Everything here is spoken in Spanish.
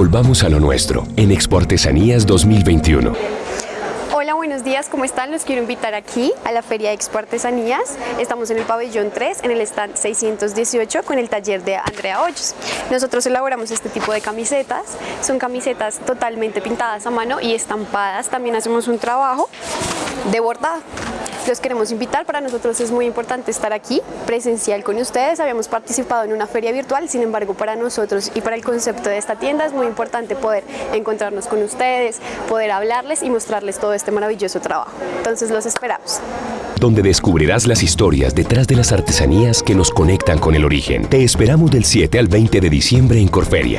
Volvamos a lo nuestro en Expo Artesanías 2021. Hola, buenos días, ¿cómo están? Los quiero invitar aquí a la Feria Expo Artesanías. Estamos en el pabellón 3, en el stand 618, con el taller de Andrea Hoyos. Nosotros elaboramos este tipo de camisetas. Son camisetas totalmente pintadas a mano y estampadas. También hacemos un trabajo de bordado los queremos invitar. Para nosotros es muy importante estar aquí, presencial con ustedes. Habíamos participado en una feria virtual, sin embargo, para nosotros y para el concepto de esta tienda es muy importante poder encontrarnos con ustedes, poder hablarles y mostrarles todo este maravilloso trabajo. Entonces los esperamos. Donde descubrirás las historias detrás de las artesanías que nos conectan con el origen. Te esperamos del 7 al 20 de diciembre en Corferias.